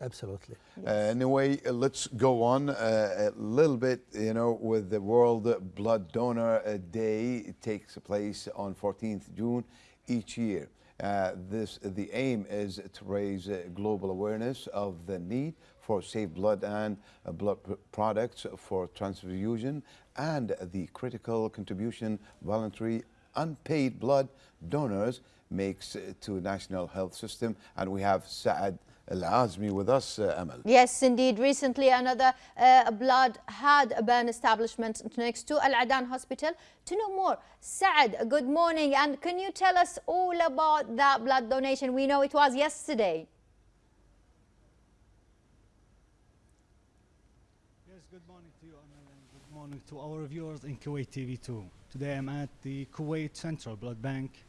Absolutely. Uh, anyway, uh, let's go on uh, a little bit, you know, with the World Blood Donor uh, Day. It takes place on 14th June each year. Uh, this, the aim is to raise global awareness of the need for safe blood and blood products for transfusion and the critical contribution voluntary unpaid blood donors makes to national health system. And we have Saad Al-Azmi with us, uh, Amal. Yes, indeed. Recently, another uh, blood had a burn establishment next to Al Adan Hospital. To know more, Saad, good morning. And can you tell us all about that blood donation? We know it was yesterday. Yes, good morning to you, Amal, and good morning to our viewers in Kuwait TV 2. Today I'm at the Kuwait Central Blood Bank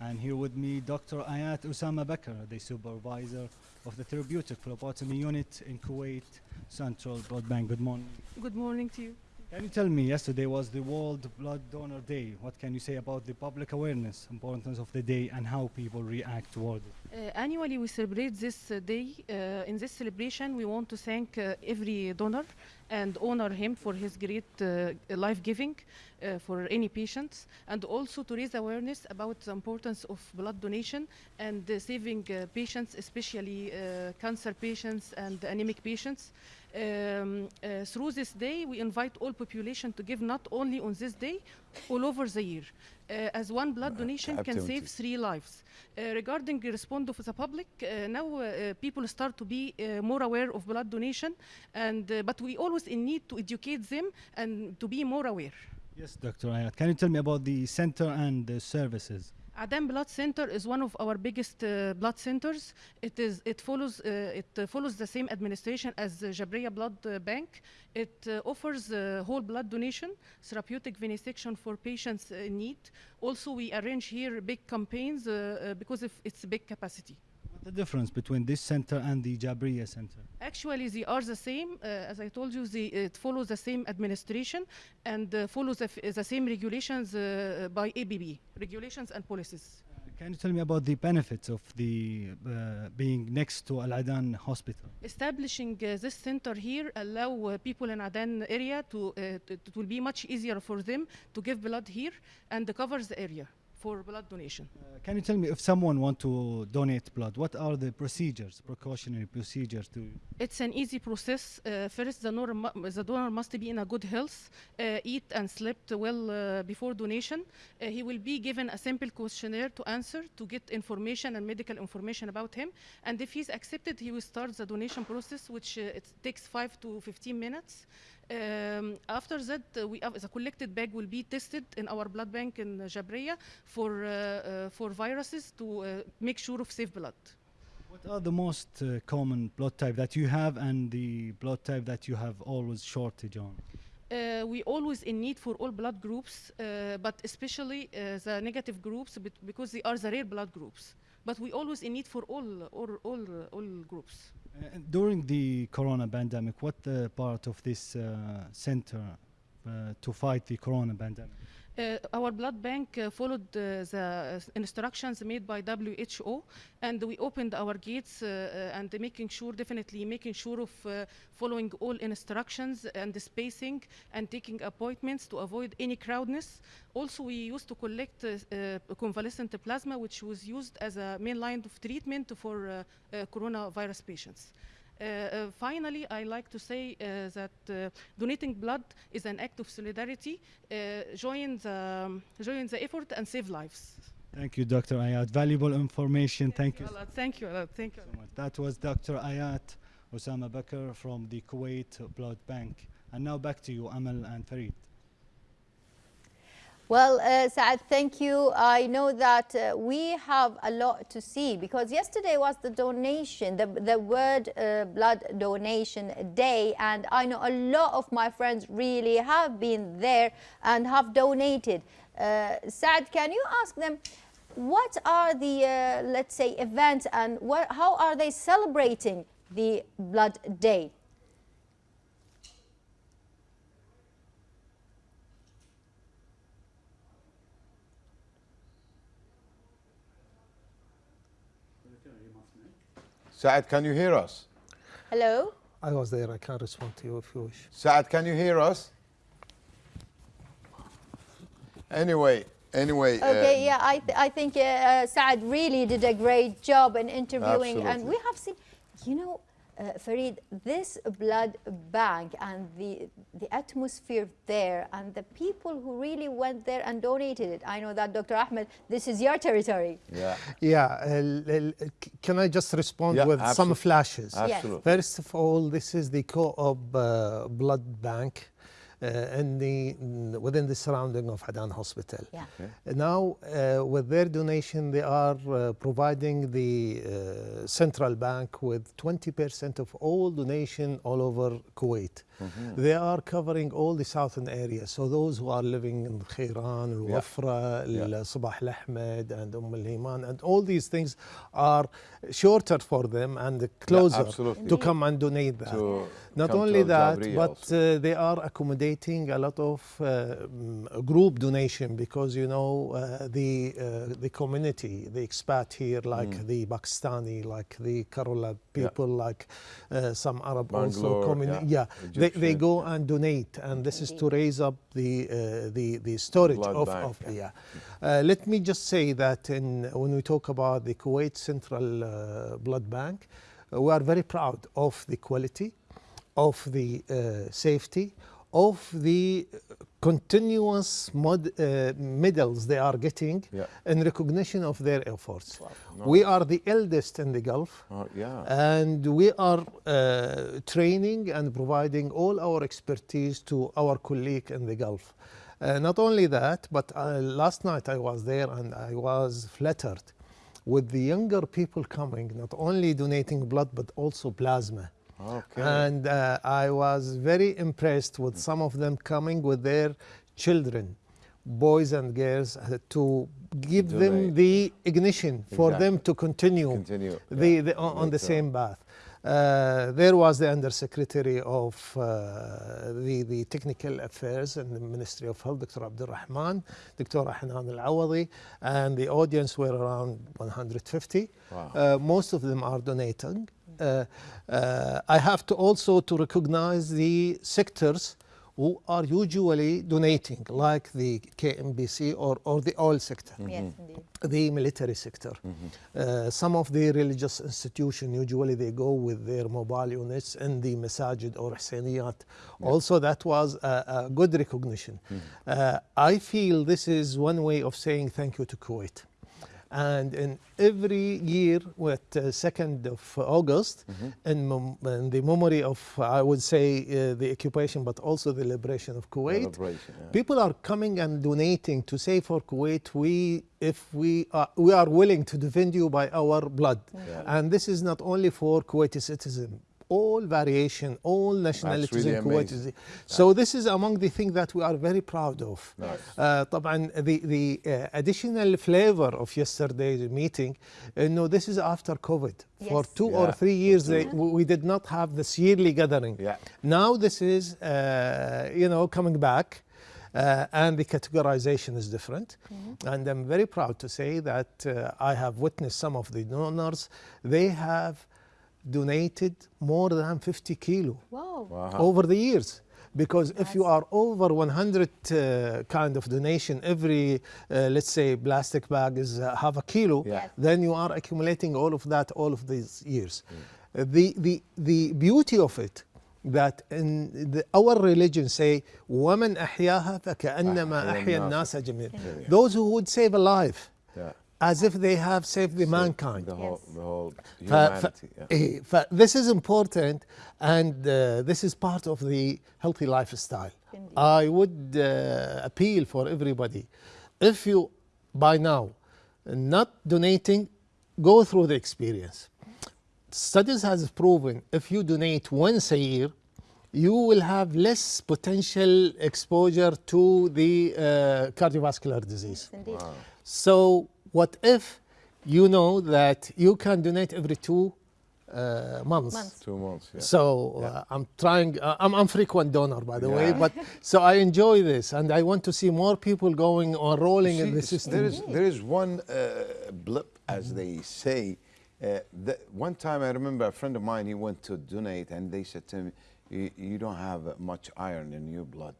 and here with me Dr. Ayat Usama Bakr, the supervisor of the therapeutic phlebotomy unit in Kuwait Central Blood Bank. Good morning. Good morning to you. Can you tell me, yesterday was the World Blood Donor Day. What can you say about the public awareness, importance of the day, and how people react toward it? Uh, annually, we celebrate this uh, day. Uh, in this celebration, we want to thank uh, every donor and honor him for his great uh, life giving uh, for any patients, and also to raise awareness about the importance of blood donation and saving patients, especially cancer patients and anemic patients. Um, uh, through this day, we invite all population to give not only on this day, all over the year. Uh, as one blood donation can save three lives. Uh, regarding the response of the public, uh, now uh, people start to be uh, more aware of blood donation, and but we always in need to educate them and to be more aware. Yes, Dr. Ayat. Can you tell me about the center and the services? Adan Blood Center is one of our biggest uh, blood centers. It is it follows uh, it uh, follows the same administration as the Jabriya Blood uh, Bank. It uh, offers whole blood donation, therapeutic venesection for patients in need. Also, we arrange here big campaigns uh, because of its big capacity the difference between this center and the Jabriya Center? Actually, they are the same. Uh, as I told you, they, it follows the same administration and uh, follows the, the, same regulations uh, by ABB, regulations and policies. Uh, can you tell me about the benefits of the uh, being next to Al Adan Hospital? Establishing uh, this center here allow people in Adan area to, to, it will be much easier for them to give blood here and covers the area for blood donation. Uh, can you tell me if someone want to donate blood, what are the procedures, precautionary procedures to? It's an easy process. Uh, first, the, the, donor must be in a good health, uh, eat and slept well uh, before donation. Uh, he will be given a simple questionnaire to answer to get information and medical information about him. And if he's accepted, he will start the donation process, which uh, it takes five to 15 minutes. Um, after that, uh, we have, the collected bag will be tested in our blood bank in Jabriya for, uh, uh, for viruses to uh, make sure of safe blood. What are the most uh, common blood type that you have and the blood type that you have always shortage on? Uh, we always in need for all blood groups, but especially the negative groups because they are the rare blood groups. But we always in need for all, all, all, all groups. Uh, during the corona pandemic, what uh, part of this uh, center uh, to fight the corona pandemic? Uh, our blood bank uh, followed uh, the uh, instructions made by WHO and we opened our gates uh, uh, and making sure, definitely making sure of following all instructions and the spacing and taking appointments to avoid any crowdness. Also, we used to collect convalescent plasma, which was used as a main line of treatment for coronavirus patients. Uh, uh, finally, I like to say uh, that donating blood is an act of solidarity. join, the, um, join the effort and save lives. Thank you, Dr. Ayat. Valuable information. Thank, Thank you. you Thank you. Thank you. So much. That was Dr. Ayat Osama Bakr from the Kuwait Blood Bank. And now back to you, Amal and Farid. Well, uh, Saad, thank you. I know that uh, we have a lot to see because yesterday was the donation, the, the World uh, Blood Donation Day, and I know a lot of my friends really have been there and have donated. Uh, Saad, can you ask them what are the, uh, let's say, events and what, how are they celebrating the Blood Day? Saad, can you hear us? Hello? I was there. I can't respond to you if you wish. Saad, can you hear us? Anyway, anyway. Okay, uh, yeah, I, th- I think uh, uh, Saad really did a great job in interviewing. And we have seen, you know, uh, Farid, this blood bank and the, the atmosphere there and the people who really went there and donated it. I know that, Dr. Ahmed, this is your territory. Yeah, Yeah. el- el- c- can I just respond Yeah, with some flashes? absolutely. First of all, this is the co-op uh, blood bank uh, in the, mm, within the surrounding of Adan Hospital. Yeah. Now, uh, with their donation, they are uh, providing the uh, central bank with 20% of all donation all over Kuwait. They are covering all the southern areas. So those who are living in Khairan, Al Yeah. Wafra, Yeah. Al Sabah Al Ahmed, and Umm Al Himan, and all these things are shorter for them and closer absolutely. to come and donate that. To Not only that, but uh, they are accommodating a lot of uh, mm, group donation because you know uh, the uh, the community, the expat here, like Mm. the Pakistani, like the Kerala people, like uh, some Arab Bangalore, also community. yeah, Yeah, they, they go and donate, and this is to raise up the uh, the the storage Blood of, bank, of yeah. yeah. Uh, let me just say that in, when we talk about the Kuwait Central uh, Blood Bank, we are very proud of the quality, of the uh, safety, of the continuous mod, uh, medals they are getting Yeah. in recognition of their efforts. No. We are the eldest in the Gulf. Oh, yeah. And we are uh, training and providing all our expertise to our colleague in the Gulf. Uh, not only that, but uh, last night I was there and I was flattered with the younger people coming, not only donating blood but also plasma. Okay. And uh, I was very impressed with some of them coming with their children, boys and girls, uh, to give them Donate. the ignition for them to continue, Continue, The, yeah. the, on, on the Later same path. Uh, there was the undersecretary of uh, the, the technical affairs in the Ministry of Health, Dr. Abdul Rahman, Dr. Hanan Al Awadi, and the audience were around 150. Wow. Uh, most of them are donating. Uh, uh, I have to also to recognize the sectors who are usually donating, like the KMBC or, or the oil sector Yes, indeed. the military sector. Uh, some of the religious institutions, usually they go with their mobile units in the masajid or hsaniyat. Also, that was a, a good recognition. Uh, I feel this is one way of saying thank you to Kuwait. And in every year, with uh, 2nd of August, in, mem- in the memory of, I would say, uh, the occupation, but also the liberation of Kuwait, Celebration, yeah. People are coming and donating to say for Kuwait, we, if we are, we are willing to defend you by our blood. Yeah. And this is not only for Kuwaiti citizens, all variation, all nationalities really in Kuwait. amazing. So this is among the things that we are very proud of. Nice. Uh, طبعا the, the uh, additional flavor of yesterday's meeting, uh, no, this is after COVID. For Yes. two Yeah. or three years, they, we we did not have this yearly gathering. Yeah. Now this is, uh, you know, coming back. Uh, and the categorization is different. And I'm very proud to say that uh, I have witnessed some of the donors. They have donated more than 50 kilo Wow. Wow. over the years. Because if you Nice. are over 100 uh, kind of donation, every, uh, let's say, plastic bag is uh, half a kilo, Yeah. Yes. then you are accumulating all of that all of these years. Uh, the, the, the beauty of it, that in the, our religion say, وَمَنْ أَحْيَاهَا فَكَأَنَّمَا أحيا أَحْيَا الناس النَّاسَ جَمِيعًا جميعاً. Those who would save a life Yeah. as if they have saved the mankind. The whole, yes. the whole humanity. Yeah. Eh, this is important, and uh, this is part of the healthy lifestyle. Indeed. I would uh, appeal for everybody, if you, by now, not donating, go through the experience. Studies has proven if you donate once a year, you will have less potential exposure to the uh, cardiovascular disease. Yes, wow. So what if you know that you can donate every two uh, months? Months. Two months. Yeah. So uh, I'm trying. Uh, I'm I'm frequent donor, by the way, but so I enjoy this, and I want to see more people going or rolling in See, the system. There is, there is one uh, blip, as they say, Uh, the, one time I remember a friend of mine, he went to donate and they said to me, you, you don't have uh, much iron in your blood.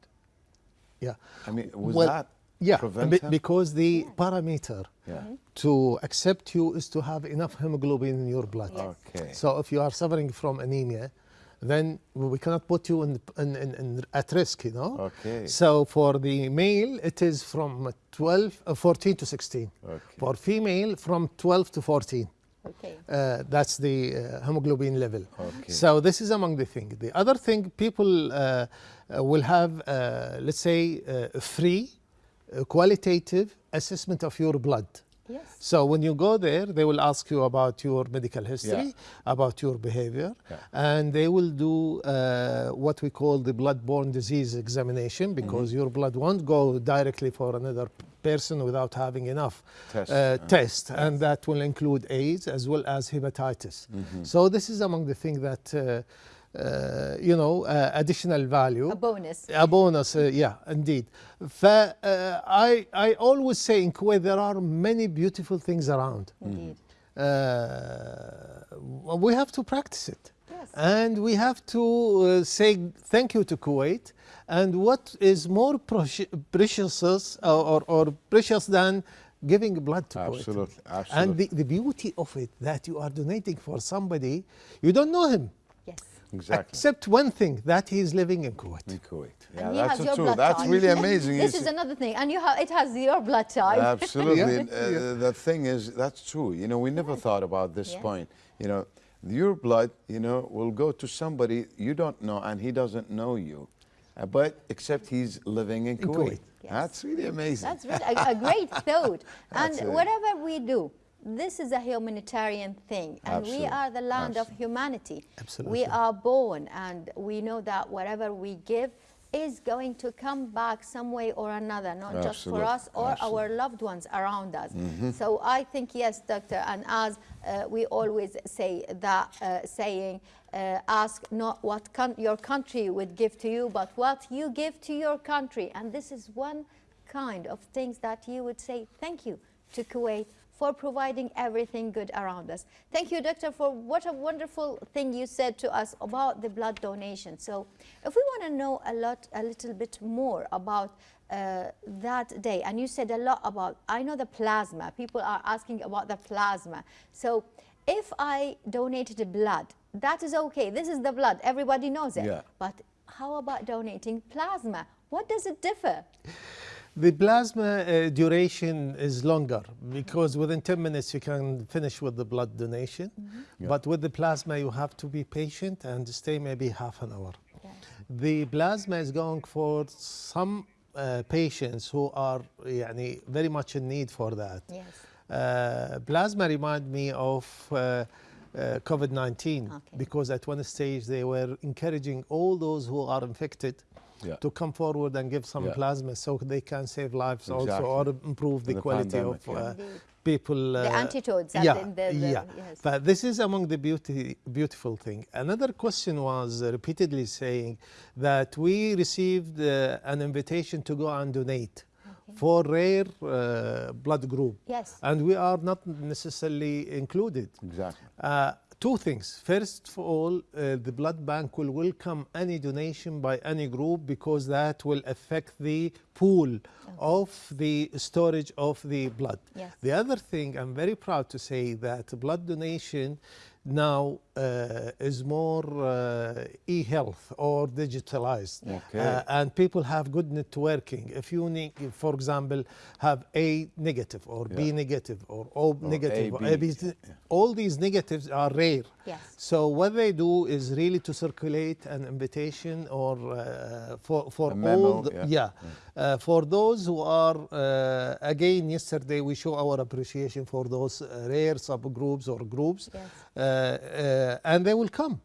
Yeah. I mean, was Well, that Yeah, prevent be- because the parameter Yeah. to accept you is to have enough hemoglobin in your blood. Yes. Okay. So if you are suffering from anemia, then we cannot put you in, in, in, in at risk, you know. Okay. So for the male, it is from 12, uh, 14 to 16. Okay. For female, from 12 to 14. Okay. Uh, that's the uh, hemoglobin level. Okay. So this is among the thing. The other thing, people uh, uh, will have, uh, let's say, uh, free, qualitative assessment of your blood. Yes. So when you go there, they will ask you about your medical history, Yeah. about your behavior, Yeah. and they will do uh, what we call the blood-borne disease examination because Mm-hmm. your blood won't go directly for another person without having enough Test, uh, test, and that will include AIDS as well as hepatitis. Mm-hmm. So this is among the things that uh, uh, you know uh, additional value. A bonus. A bonus, uh, yeah, indeed. ف, uh, I, I always say in Kuwait there are many beautiful things around. Indeed. Uh, we have to practice it. Yes. And we have to uh, say thank you to Kuwait. And what is more precious uh, or, or precious than giving blood to Kuwait? Absolutely, And the, the beauty of it that you are donating for somebody, you don't know him. Yes. Exactly. Except one thing that he is living in Kuwait. in Kuwait. Yeah, and that's has true. That's type. really amazing. this is another thing, and you have it has your blood type. Absolutely. Yeah. uh, The thing is, that's true. You know, we never thought about this Yes. point. You know, your blood, you know, will go to somebody you don't know and he doesn't know you. Uh, but except he's living in, In Kuwait. Kuwait. Yes. That's really amazing. That's really a, a great thought. and it. whatever we do, this is a humanitarian thing, and we are the land of humanity. Absolutely. We are born, and we know that whatever we give is going to come back some way or another, not just for us or our loved ones around us. So I think yes, doctor, and as uh, we always say that uh, saying, uh, ask not what con- your country would give to you, but what you give to your country. And this is one kind of things that you would say thank you to Kuwait for providing everything good around us. Thank you, Doctor, for what a wonderful thing you said to us about the blood donation. So, if we want to know a lot, a little bit more about uh, that day, and you said a lot about, I know the plasma. People are asking about the plasma. So, if I donated blood, that is okay. This is the blood. Everybody knows it. Yeah. But how about donating plasma? What does it differ? The plasma uh, duration is longer because within 10 minutes you can finish with the blood donation. But with the plasma, you have to be patient and stay maybe half an hour. The plasma is going for some uh, patients who are يعني, very much in need for that. Yes. Uh, plasma remind me of uh, uh, COVID-19 Okay. because at one stage they were encouraging all those who are infected yeah. to come forward and give some Yeah. plasma so they can save lives also or improve the, The quality pandemic, of yeah. uh, Indeed. people. The uh, antidotes Yeah, the- the- the- yeah. yes. But this is among the beauty, beautiful thing. Another question was uh, repeatedly saying that we received uh, an invitation to go and donate for rare uh, blood group. Yes. And we are not necessarily included. Exactly. Uh, two things. First of all, uh, the blood bank will welcome any donation by any group because that will affect the pool of the storage of the blood. Yes. The other thing, I'm very proud to say that blood donation now uh, is more uh, e-health or digitalized. Okay. Uh, and people have good networking. If you need, for example, have A negative or B negative or O negative, or AB, AB, all these negatives are rare. Yes. So what they do is really to circulate an invitation or uh, for for A memo, all the, yeah. Uh, for those who are uh, again yesterday we show our appreciation for those uh, rare subgroups or groups Yes. Uh, and they will come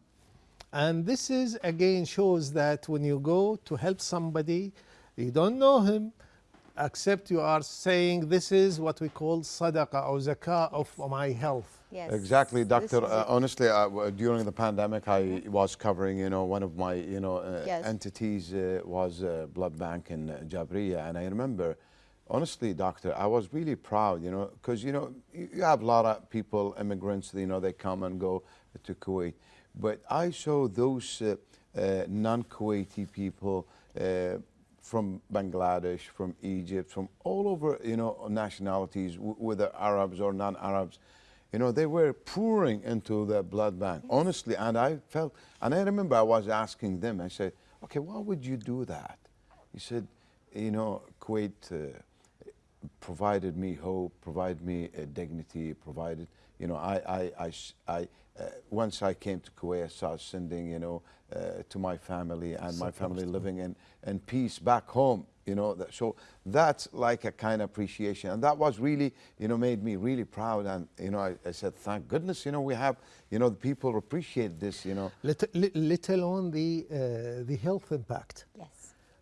and this is again shows that when you go to help somebody you don't know him except you are saying this is what we call sadaqah or zakah of my health Yes. Exactly, doctor. Uh, honestly, uh, during the pandemic, I was covering, you know, one of my, you know, uh, Yes. entities uh, was uh, blood bank in uh, Jabriya, and I remember honestly, doctor, I was really proud, you know, because, you know, you, have a lot of people, immigrants, you know, they come and go to Kuwait. But I saw those uh, uh, non-Kuwaiti people uh, from Bangladesh, from Egypt, from all over, you know, nationalities, w- whether Arabs or non-Arabs, you know, they were pouring into the blood bank, honestly. And I felt, and I remember I was asking them, I said, okay, why would you do that? He said, you know, Kuwait uh, provided me hope, provided me uh, dignity, provided, you know, I, I, I, s- I, uh, once I came to Kuwait, I started sending, you know, uh, to my family and my family living in, in peace back home, you know. That, so that's like a kind of appreciation. And that was really, you know, made me really proud. And, you know, I, I said, thank goodness, you know, we have, you know, the people appreciate this, you know. Let, li- let alone the, uh, the health impact. Yes.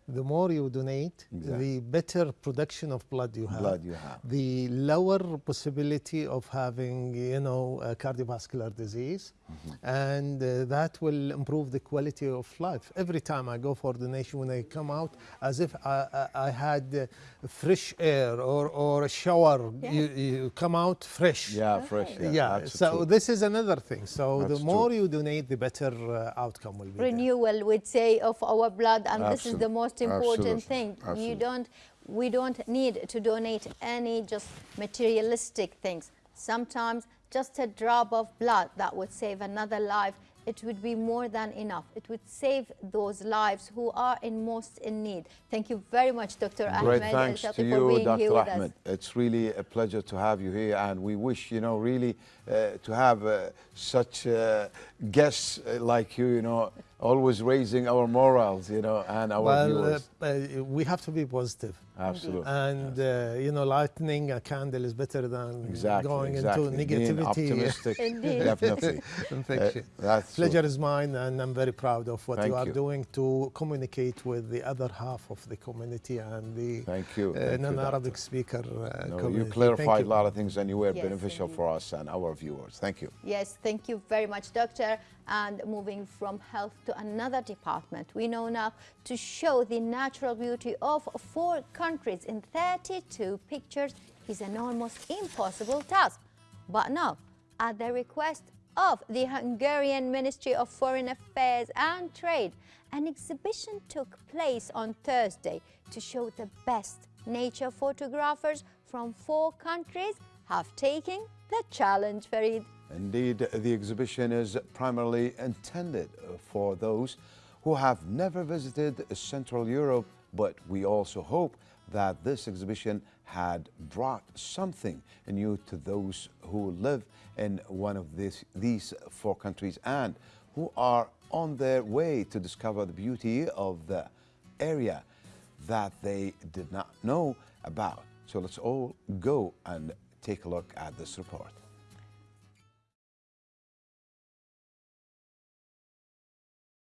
The more you donate, Exactly. the better production of blood you have. Blood you have. The lower possibility of having, you know, a cardiovascular disease. And uh, that will improve the quality of life. Every time I go for donation, when I come out, as if I, I, I had uh, fresh air or, or a shower, Yeah. you, you come out fresh. Yeah, fresh. Okay. Yeah, Yeah, so true. this is another thing. So That's the more true. you donate, the better uh, outcome will be. there. we'd say of our blood and this is the most important absolutely, thing you absolutely. don't we don't need to donate any just materialistic things sometimes just a drop of blood that would save another life it would be more than enough it would save those lives who are in most in need thank you very much dr Great ahmed thanks to you, Dr. Ahmed. It's really a pleasure to have you here, and we wish, you know, really uh, to have uh, such uh, guests uh, like you, you know, always raising our morals, you know, and our well, viewers. uh, uh, we have to be positive. Absolutely. And, uh, you know, lighting a candle is better than Exactly. going exactly. into Being negativity. optimistic. Indeed. Definitely. infection. Uh, that's true. Pleasure is mine, and I'm very proud of what Thank you are you. doing to communicate with the other half of the community and the Thank you. uh, Thank you, non-Arabic Doctor. speaker uh, No, community. you clarified you. a lot of things, and you were Yes, beneficial indeed. for us and our viewers. Thank you. Yes, thank you very much, Doctor. And moving from health to another department, we know now to show the natural beauty of four countries in 32 pictures is an almost impossible task. But now, at the request of the Hungarian Ministry of Foreign Affairs and Trade, an exhibition took place on Thursday to show the best nature photographers from four countries have taken the challenge, Farid. Indeed, the exhibition is primarily intended for those who have never visited Central Europe, but we also hope that this exhibition had brought something new to those who live in one of this, these four countries and who are on their way to discover the beauty of the area that they did not know about. So let's all go and take a look at this report.